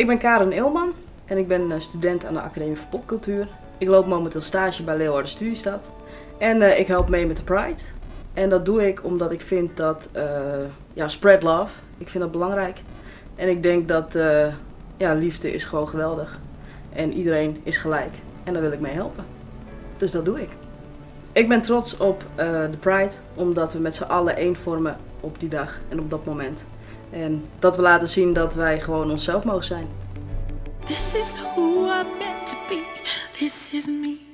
Ik ben Karen Eelman en ik ben eh, student aan de Academie voor Popcultuur. Ik loop momenteel stage bij Leeuwarden Studiestad en uh, ik help mee met de Pride. En dat doe ik omdat ik vind dat, uh, ja, spread love, ik vind dat belangrijk. En ik denk dat, ja, liefde is gewoon geweldig. En iedereen is gelijk. En daar wil ik mee helpen. Dus dat doe ik. Ik ben trots op de Pride, omdat we met z'n allen één vormen op die dag en op dat moment. En dat we laten zien dat wij gewoon onszelf mogen zijn. This is who I'm meant to be. This is me.